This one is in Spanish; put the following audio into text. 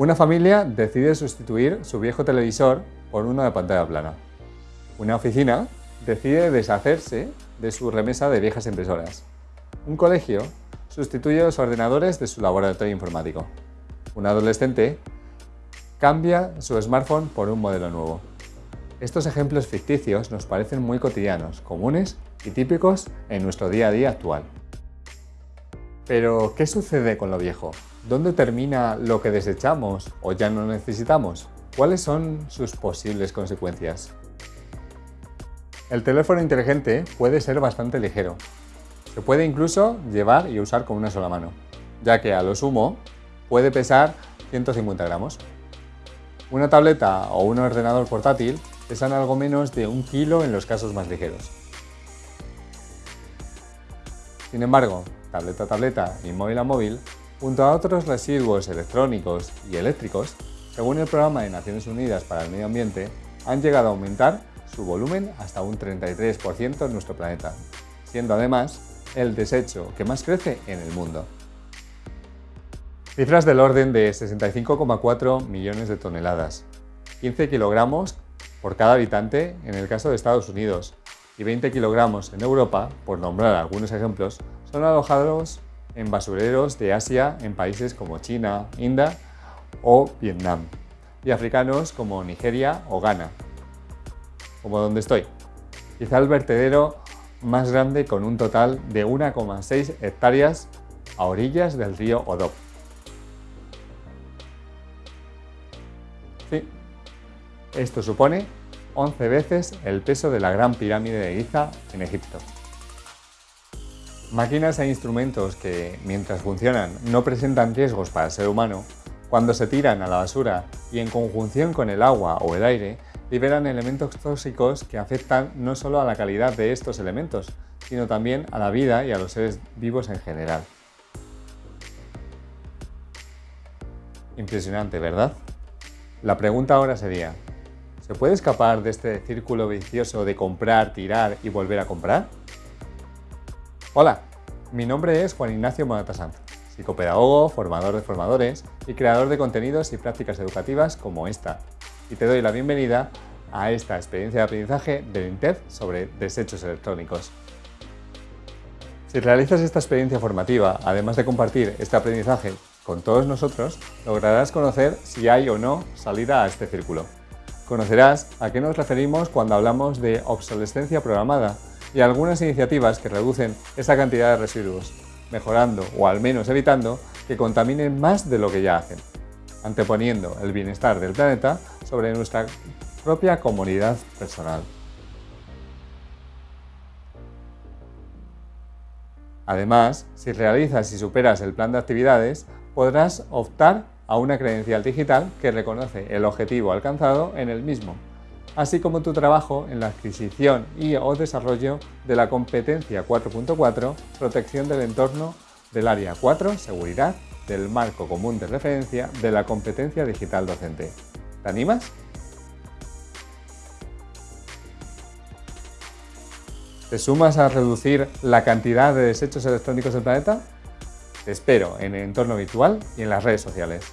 Una familia decide sustituir su viejo televisor por uno de pantalla plana. Una oficina decide deshacerse de su remesa de viejas impresoras. Un colegio sustituye los ordenadores de su laboratorio informático. Un adolescente cambia su smartphone por un modelo nuevo. Estos ejemplos ficticios nos parecen muy cotidianos, comunes y típicos en nuestro día a día actual. Pero, ¿qué sucede con lo viejo? ¿Dónde termina lo que desechamos o ya no necesitamos? ¿Cuáles son sus posibles consecuencias? El teléfono inteligente puede ser bastante ligero. Se puede incluso llevar y usar con una sola mano, ya que a lo sumo puede pesar 150 gramos. Una tableta o un ordenador portátil pesan algo menos de un kilo en los casos más ligeros. Sin embargo, tableta a tableta y móvil a móvil Junto a otros residuos electrónicos y eléctricos, según el Programa de Naciones Unidas para el Medio Ambiente, han llegado a aumentar su volumen hasta un 33% en nuestro planeta, siendo además el desecho que más crece en el mundo. Cifras del orden de 65,4 millones de toneladas, 15 kilogramos por cada habitante en el caso de Estados Unidos y 20 kilogramos en Europa, por nombrar algunos ejemplos, son alojados en basureros de Asia en países como China, India o Vietnam, y africanos como Nigeria o Ghana, como donde estoy. Quizá el vertedero más grande con un total de 1,6 hectáreas a orillas del río Odop. Sí, esto supone 11 veces el peso de la Gran Pirámide de Giza en Egipto. Máquinas e instrumentos que, mientras funcionan, no presentan riesgos para el ser humano, cuando se tiran a la basura y en conjunción con el agua o el aire, liberan elementos tóxicos que afectan no solo a la calidad de estos elementos, sino también a la vida y a los seres vivos en general. Impresionante, ¿verdad? La pregunta ahora sería, ¿se puede escapar de este círculo vicioso de comprar, tirar y volver a comprar? Hola, mi nombre es Juan Ignacio Monata Sanz, psicopedagogo, formador de formadores y creador de contenidos y prácticas educativas como esta. Y te doy la bienvenida a esta experiencia de aprendizaje del INTEF sobre desechos electrónicos. Si realizas esta experiencia formativa, además de compartir este aprendizaje con todos nosotros, lograrás conocer si hay o no salida a este círculo. Conocerás a qué nos referimos cuando hablamos de obsolescencia programada y algunas iniciativas que reducen esa cantidad de residuos, mejorando o al menos evitando que contaminen más de lo que ya hacen, anteponiendo el bienestar del planeta sobre nuestra propia comunidad personal. Además, si realizas y superas el plan de actividades, podrás optar a una credencial digital que reconoce el objetivo alcanzado en el mismo así como tu trabajo en la adquisición y o desarrollo de la competencia 4.4, protección del entorno del área 4, seguridad, del marco común de referencia de la competencia digital docente. ¿Te animas? ¿Te sumas a reducir la cantidad de desechos electrónicos del planeta? Te espero en el entorno virtual y en las redes sociales.